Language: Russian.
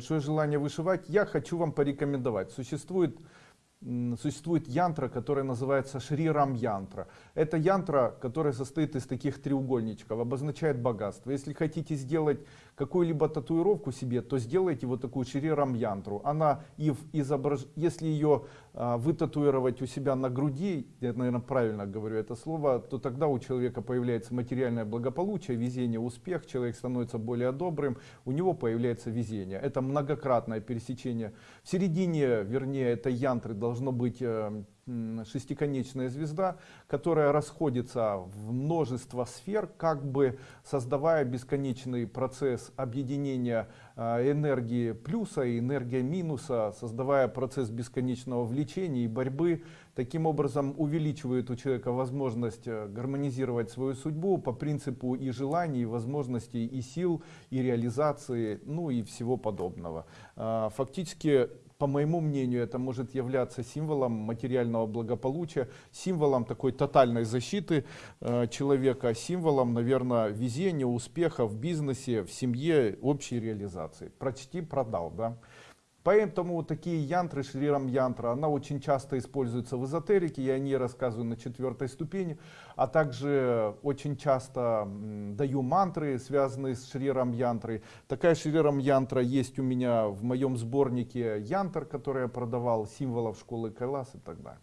большое желание вышивать, я хочу вам порекомендовать. Существует, существует янтра, которая называется Шри Рам янтра. Это янтра, которая состоит из таких треугольничков, обозначает богатство. Если хотите сделать какую-либо татуировку себе, то сделайте вот такую Шри Рам янтру. Она и изображ... если ее а, вытатуировать у себя на груди, я, наверное, правильно говорю это слово, то тогда у человека появляется материальное благополучие, везение, успех, человек становится более добрым, у него появляется везение. Это многократное пересечение. В середине, вернее, этой янтры должно быть э, м, шестиконечная звезда, которая расходится в множество сфер, как бы создавая бесконечный процесс объединения э, энергии плюса и энергии минуса, создавая процесс бесконечного влечения и борьбы. Таким образом увеличивает у человека возможность э, гармонизировать свою судьбу по принципу и желаний, и возможностей, и сил, и реализации, ну и всего подобного. А, Фактически по моему мнению, это может являться символом материального благополучия, символом такой тотальной защиты э, человека, символом, наверное, везения, успеха в бизнесе, в семье, общей реализации. Прочти, продал, да. Поэтому такие янтры, шрирам янтра, она очень часто используется в эзотерике, я о ней рассказываю на четвертой ступени, а также очень часто даю мантры, связанные с шрирам янтрой. Такая шрирам янтра есть у меня в моем сборнике янтр, который я продавал, символов школы Кайлас и так далее.